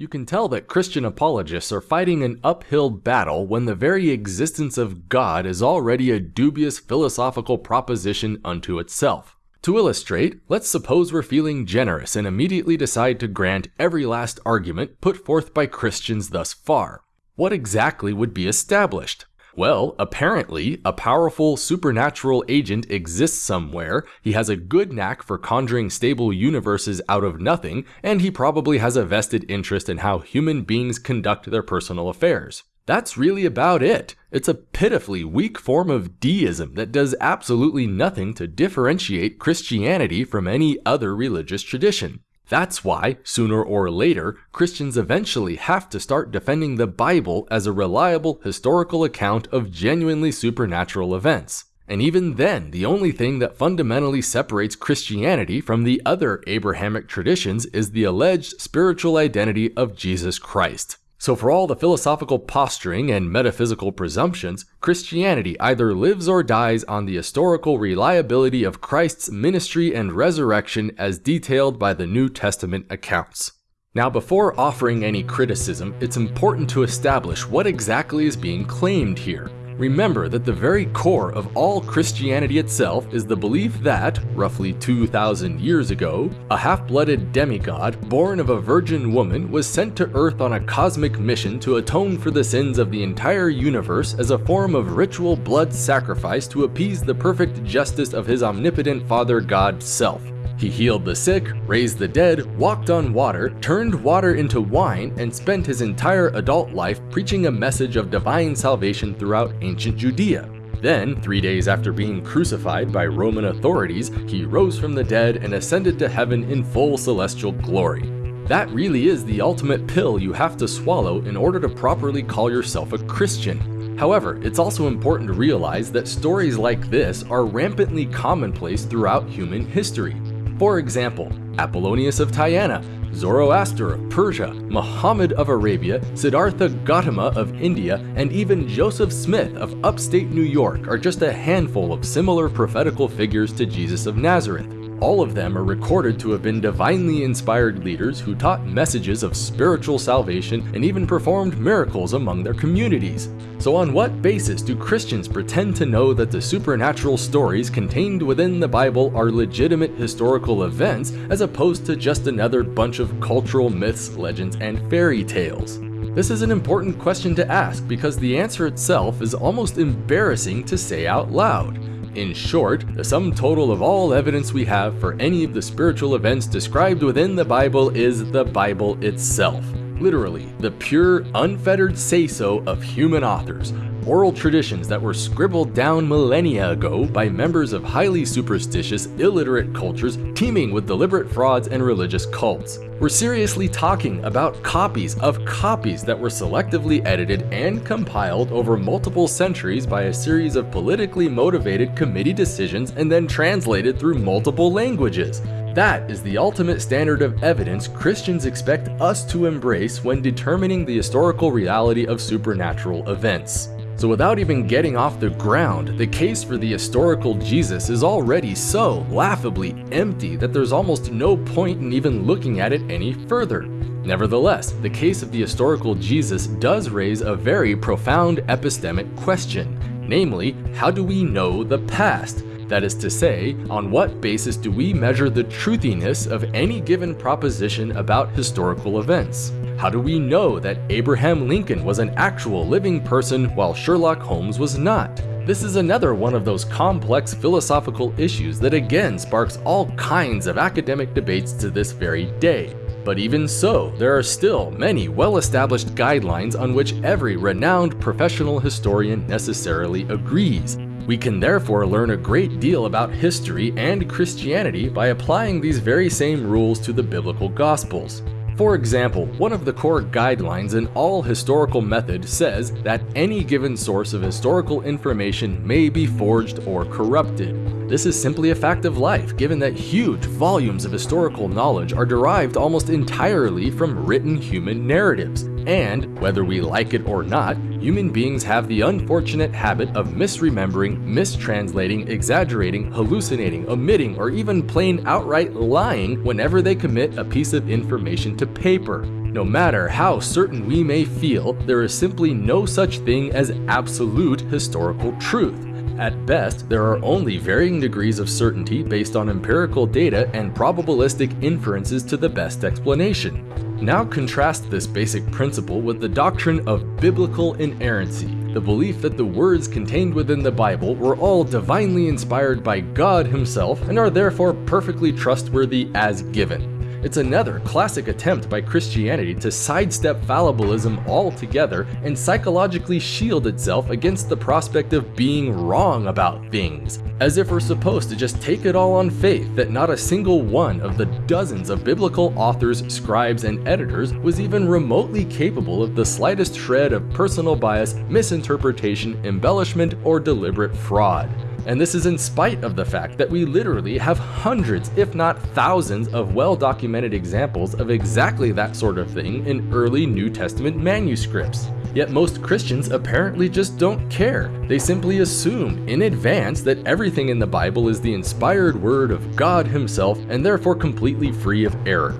You can tell that Christian apologists are fighting an uphill battle when the very existence of God is already a dubious philosophical proposition unto itself. To illustrate, let's suppose we're feeling generous and immediately decide to grant every last argument put forth by Christians thus far. What exactly would be established? Well, apparently, a powerful supernatural agent exists somewhere, he has a good knack for conjuring stable universes out of nothing, and he probably has a vested interest in how human beings conduct their personal affairs. That's really about it. It's a pitifully weak form of deism that does absolutely nothing to differentiate Christianity from any other religious tradition. That's why, sooner or later, Christians eventually have to start defending the Bible as a reliable historical account of genuinely supernatural events. And even then, the only thing that fundamentally separates Christianity from the other Abrahamic traditions is the alleged spiritual identity of Jesus Christ. So, for all the philosophical posturing and metaphysical presumptions, Christianity either lives or dies on the historical reliability of Christ's ministry and resurrection as detailed by the New Testament accounts. Now, before offering any criticism, it's important to establish what exactly is being claimed here. Remember that the very core of all Christianity itself is the belief that, roughly 2,000 years ago, a half-blooded demigod born of a virgin woman was sent to Earth on a cosmic mission to atone for the sins of the entire universe as a form of ritual blood sacrifice to appease the perfect justice of his omnipotent Father God self. He healed the sick, raised the dead, walked on water, turned water into wine, and spent his entire adult life preaching a message of divine salvation throughout ancient Judea. Then, three days after being crucified by Roman authorities, he rose from the dead and ascended to heaven in full celestial glory. That really is the ultimate pill you have to swallow in order to properly call yourself a Christian. However, it's also important to realize that stories like this are rampantly commonplace throughout human history. For example, Apollonius of Tyana, Zoroaster of Persia, Muhammad of Arabia, Siddhartha Gautama of India, and even Joseph Smith of upstate New York are just a handful of similar prophetical figures to Jesus of Nazareth. All of them are recorded to have been divinely inspired leaders who taught messages of spiritual salvation and even performed miracles among their communities. So on what basis do Christians pretend to know that the supernatural stories contained within the Bible are legitimate historical events as opposed to just another bunch of cultural myths, legends, and fairy tales? This is an important question to ask because the answer itself is almost embarrassing to say out loud. In short, the sum total of all evidence we have for any of the spiritual events described within the Bible is the Bible itself. Literally, the pure, unfettered say-so of human authors, oral traditions that were scribbled down millennia ago by members of highly superstitious, illiterate cultures teeming with deliberate frauds and religious cults. We're seriously talking about copies of copies that were selectively edited and compiled over multiple centuries by a series of politically motivated committee decisions and then translated through multiple languages. That is the ultimate standard of evidence Christians expect us to embrace when determining the historical reality of supernatural events. So without even getting off the ground, the case for the historical Jesus is already so laughably empty that there's almost no point in even looking at it any further. Nevertheless, the case of the historical Jesus does raise a very profound epistemic question, namely, how do we know the past? That is to say, on what basis do we measure the truthiness of any given proposition about historical events? How do we know that Abraham Lincoln was an actual living person while Sherlock Holmes was not? This is another one of those complex philosophical issues that again sparks all kinds of academic debates to this very day. But even so, there are still many well-established guidelines on which every renowned professional historian necessarily agrees. We can therefore learn a great deal about history and Christianity by applying these very same rules to the biblical gospels. For example, one of the core guidelines in all historical method says that any given source of historical information may be forged or corrupted. This is simply a fact of life, given that huge volumes of historical knowledge are derived almost entirely from written human narratives. And, whether we like it or not, human beings have the unfortunate habit of misremembering, mistranslating, exaggerating, hallucinating, omitting, or even plain outright lying whenever they commit a piece of information to paper. No matter how certain we may feel, there is simply no such thing as absolute historical truth. At best, there are only varying degrees of certainty based on empirical data and probabilistic inferences to the best explanation. Now contrast this basic principle with the doctrine of biblical inerrancy, the belief that the words contained within the Bible were all divinely inspired by God himself and are therefore perfectly trustworthy as given. It's another classic attempt by Christianity to sidestep fallibilism altogether and psychologically shield itself against the prospect of being wrong about things, as if we're supposed to just take it all on faith that not a single one of the dozens of biblical authors, scribes, and editors was even remotely capable of the slightest shred of personal bias, misinterpretation, embellishment, or deliberate fraud. And this is in spite of the fact that we literally have hundreds, if not thousands, of well documented examples of exactly that sort of thing in early New Testament manuscripts. Yet most Christians apparently just don't care. They simply assume in advance that everything in the Bible is the inspired word of God Himself and therefore completely free of error.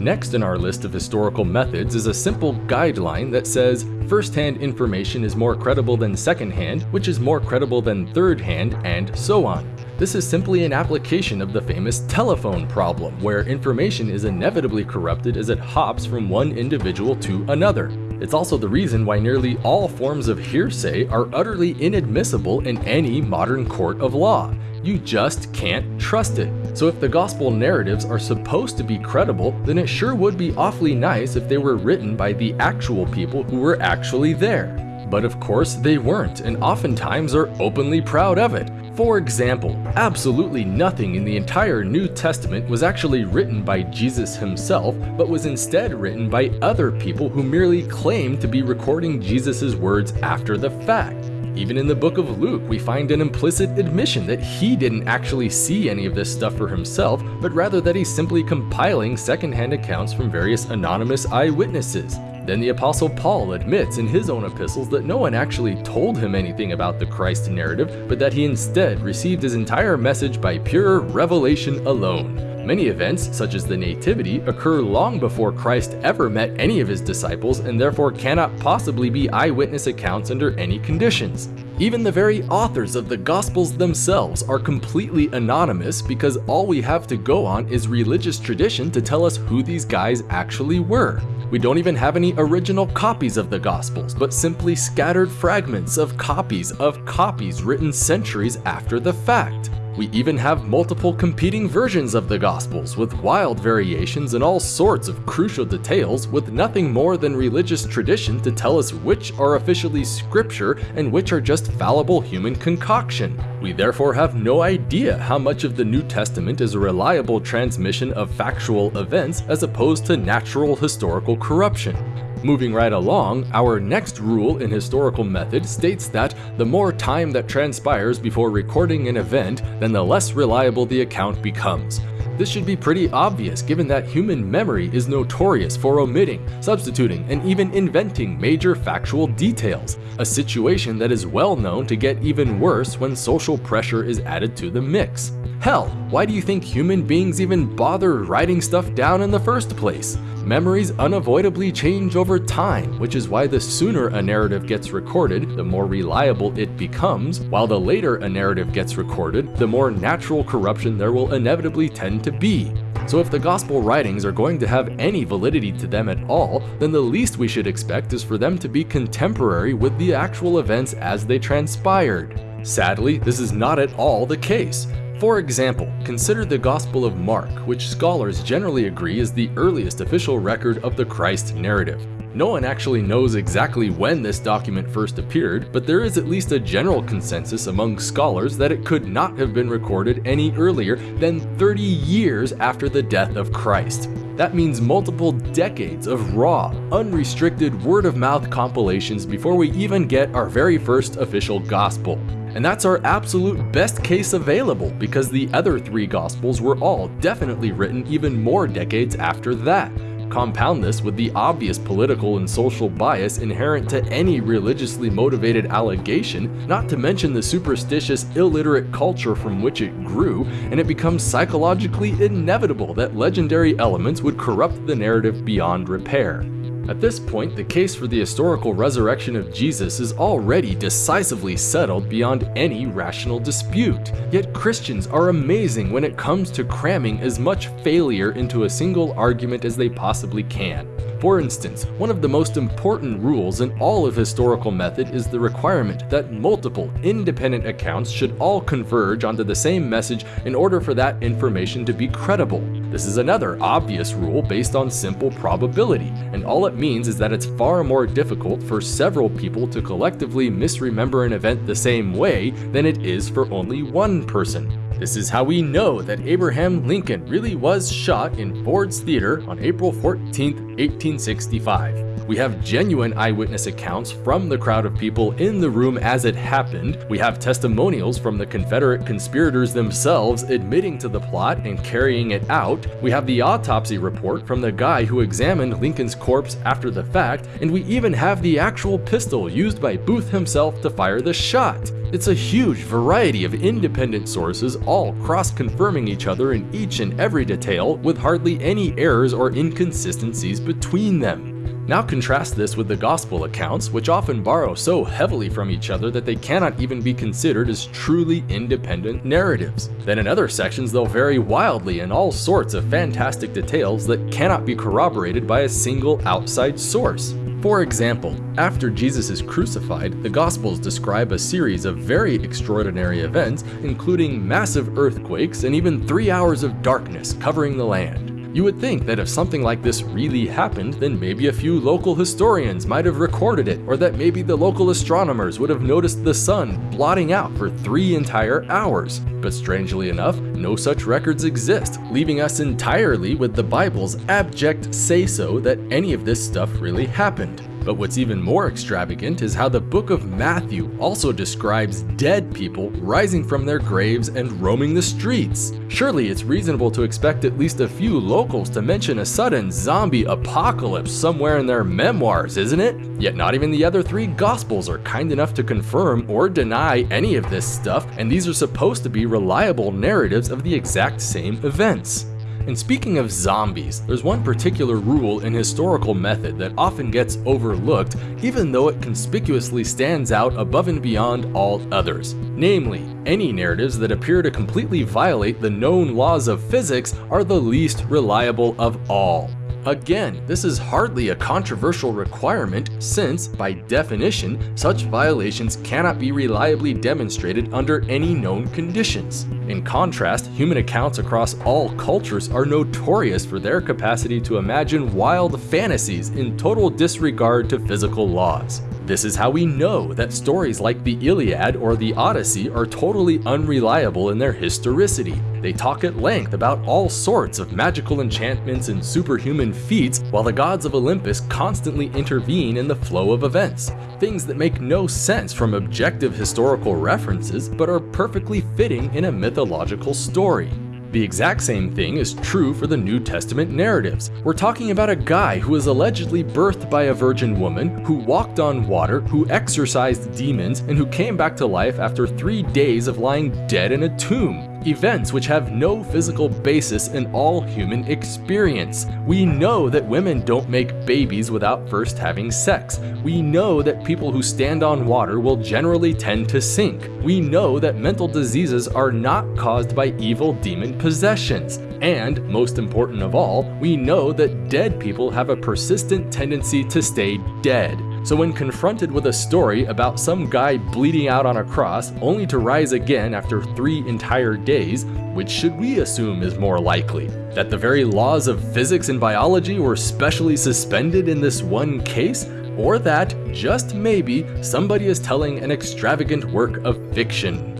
Next in our list of historical methods is a simple guideline that says first-hand information is more credible than second-hand, which is more credible than third-hand, and so on. This is simply an application of the famous telephone problem, where information is inevitably corrupted as it hops from one individual to another. It's also the reason why nearly all forms of hearsay are utterly inadmissible in any modern court of law. You just can't trust it. So if the gospel narratives are supposed to be credible, then it sure would be awfully nice if they were written by the actual people who were actually there. But of course they weren't, and oftentimes are openly proud of it. For example, absolutely nothing in the entire New Testament was actually written by Jesus himself, but was instead written by other people who merely claimed to be recording Jesus' words after the fact. Even in the book of Luke, we find an implicit admission that he didn't actually see any of this stuff for himself, but rather that he's simply compiling secondhand accounts from various anonymous eyewitnesses. Then the Apostle Paul admits in his own epistles that no one actually told him anything about the Christ narrative, but that he instead received his entire message by pure revelation alone. Many events, such as the Nativity, occur long before Christ ever met any of his disciples and therefore cannot possibly be eyewitness accounts under any conditions. Even the very authors of the Gospels themselves are completely anonymous because all we have to go on is religious tradition to tell us who these guys actually were. We don't even have any original copies of the Gospels, but simply scattered fragments of copies of copies written centuries after the fact. We even have multiple competing versions of the Gospels with wild variations and all sorts of crucial details with nothing more than religious tradition to tell us which are officially scripture and which are just fallible human concoction. We therefore have no idea how much of the New Testament is a reliable transmission of factual events as opposed to natural historical corruption. Moving right along, our next rule in historical method states that the more time that transpires before recording an event, then the less reliable the account becomes. This should be pretty obvious given that human memory is notorious for omitting, substituting, and even inventing major factual details, a situation that is well known to get even worse when social pressure is added to the mix. Hell, why do you think human beings even bother writing stuff down in the first place? Memories unavoidably change over time, which is why the sooner a narrative gets recorded, the more reliable it becomes, while the later a narrative gets recorded, the more natural corruption there will inevitably tend to be. So if the gospel writings are going to have any validity to them at all, then the least we should expect is for them to be contemporary with the actual events as they transpired. Sadly, this is not at all the case. For example, consider the Gospel of Mark, which scholars generally agree is the earliest official record of the Christ narrative. No one actually knows exactly when this document first appeared, but there is at least a general consensus among scholars that it could not have been recorded any earlier than 30 years after the death of Christ. That means multiple decades of raw, unrestricted word-of-mouth compilations before we even get our very first official gospel. And that's our absolute best case available because the other three Gospels were all definitely written even more decades after that. Compound this with the obvious political and social bias inherent to any religiously motivated allegation, not to mention the superstitious, illiterate culture from which it grew, and it becomes psychologically inevitable that legendary elements would corrupt the narrative beyond repair. At this point, the case for the historical resurrection of Jesus is already decisively settled beyond any rational dispute. Yet Christians are amazing when it comes to cramming as much failure into a single argument as they possibly can. For instance, one of the most important rules in all of historical method is the requirement that multiple, independent accounts should all converge onto the same message in order for that information to be credible. This is another obvious rule based on simple probability, and all it means is that it's far more difficult for several people to collectively misremember an event the same way than it is for only one person. This is how we know that Abraham Lincoln really was shot in Ford's Theater on April 14, 1865. We have genuine eyewitness accounts from the crowd of people in the room as it happened. We have testimonials from the Confederate conspirators themselves admitting to the plot and carrying it out. We have the autopsy report from the guy who examined Lincoln's corpse after the fact, and we even have the actual pistol used by Booth himself to fire the shot. It's a huge variety of independent sources, all cross-confirming each other in each and every detail, with hardly any errors or inconsistencies between them. Now contrast this with the gospel accounts, which often borrow so heavily from each other that they cannot even be considered as truly independent narratives. Then in other sections they'll vary wildly in all sorts of fantastic details that cannot be corroborated by a single outside source. For example, after Jesus is crucified, the Gospels describe a series of very extraordinary events, including massive earthquakes and even three hours of darkness covering the land. You would think that if something like this really happened, then maybe a few local historians might have recorded it, or that maybe the local astronomers would have noticed the sun blotting out for three entire hours. But strangely enough, no such records exist, leaving us entirely with the Bible's abject say-so that any of this stuff really happened. But what's even more extravagant is how the book of Matthew also describes dead people rising from their graves and roaming the streets. Surely it's reasonable to expect at least a few locals to mention a sudden zombie apocalypse somewhere in their memoirs, isn't it? Yet not even the other three gospels are kind enough to confirm or deny any of this stuff, and these are supposed to be reliable narratives of the exact same events. And speaking of zombies, there's one particular rule in historical method that often gets overlooked even though it conspicuously stands out above and beyond all others. Namely, any narratives that appear to completely violate the known laws of physics are the least reliable of all. Again, this is hardly a controversial requirement since, by definition, such violations cannot be reliably demonstrated under any known conditions. In contrast, human accounts across all cultures are notorious for their capacity to imagine wild fantasies in total disregard to physical laws. This is how we know that stories like the Iliad or the Odyssey are totally unreliable in their historicity. They talk at length about all sorts of magical enchantments and superhuman feats, while the gods of Olympus constantly intervene in the flow of events. Things that make no sense from objective historical references, but are perfectly fitting in a mythological story. The exact same thing is true for the New Testament narratives. We're talking about a guy who was allegedly birthed by a virgin woman, who walked on water, who exorcised demons, and who came back to life after three days of lying dead in a tomb events which have no physical basis in all human experience. We know that women don't make babies without first having sex. We know that people who stand on water will generally tend to sink. We know that mental diseases are not caused by evil demon possessions. And, most important of all, we know that dead people have a persistent tendency to stay dead. So when confronted with a story about some guy bleeding out on a cross only to rise again after three entire days, which should we assume is more likely? That the very laws of physics and biology were specially suspended in this one case? Or that, just maybe, somebody is telling an extravagant work of fiction?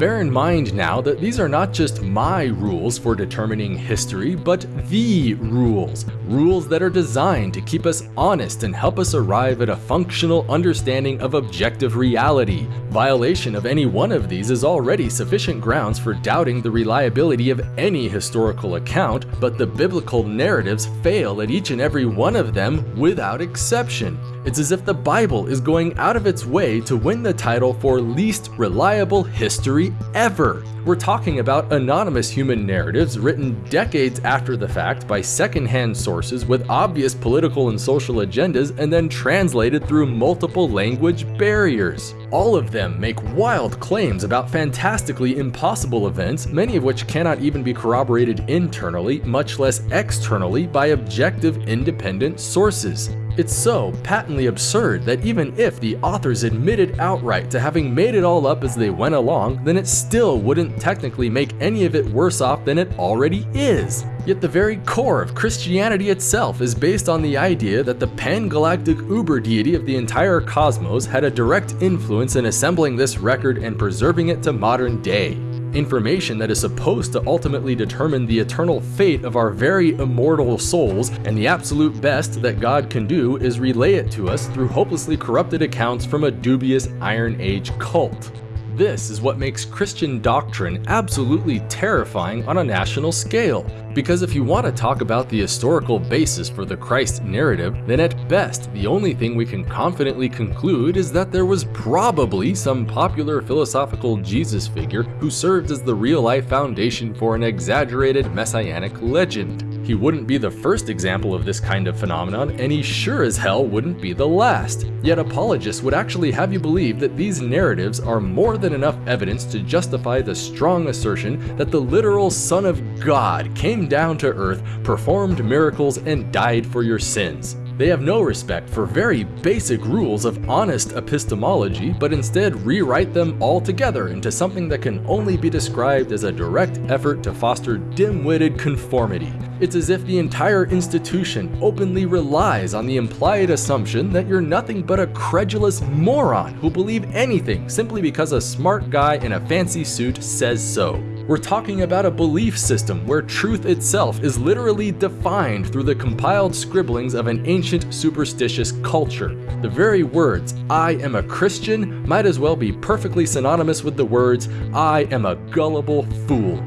Bear in mind now that these are not just my rules for determining history, but the rules. Rules that are designed to keep us honest and help us arrive at a functional understanding of objective reality. Violation of any one of these is already sufficient grounds for doubting the reliability of any historical account, but the biblical narratives fail at each and every one of them without exception. It's as if the Bible is going out of its way to win the title for least reliable history ever. We're talking about anonymous human narratives written decades after the fact by secondhand sources with obvious political and social agendas and then translated through multiple language barriers. All of them make wild claims about fantastically impossible events, many of which cannot even be corroborated internally, much less externally, by objective independent sources. It's so patently absurd that even if the authors admitted outright to having made it all up as they went along, then it still wouldn't technically make any of it worse off than it already is. Yet the very core of Christianity itself is based on the idea that the pan-galactic uber deity of the entire cosmos had a direct influence in assembling this record and preserving it to modern day information that is supposed to ultimately determine the eternal fate of our very immortal souls, and the absolute best that God can do is relay it to us through hopelessly corrupted accounts from a dubious Iron Age cult. This is what makes Christian doctrine absolutely terrifying on a national scale. Because if you want to talk about the historical basis for the Christ narrative, then at best, the only thing we can confidently conclude is that there was probably some popular philosophical Jesus figure who served as the real-life foundation for an exaggerated messianic legend. He wouldn't be the first example of this kind of phenomenon, and he sure as hell wouldn't be the last. Yet apologists would actually have you believe that these narratives are more than enough evidence to justify the strong assertion that the literal Son of God came down to earth, performed miracles, and died for your sins. They have no respect for very basic rules of honest epistemology, but instead rewrite them altogether into something that can only be described as a direct effort to foster dim-witted conformity. It's as if the entire institution openly relies on the implied assumption that you're nothing but a credulous moron who believe anything simply because a smart guy in a fancy suit says so. We're talking about a belief system where truth itself is literally defined through the compiled scribblings of an ancient superstitious culture. The very words, I am a Christian, might as well be perfectly synonymous with the words, I am a gullible fool.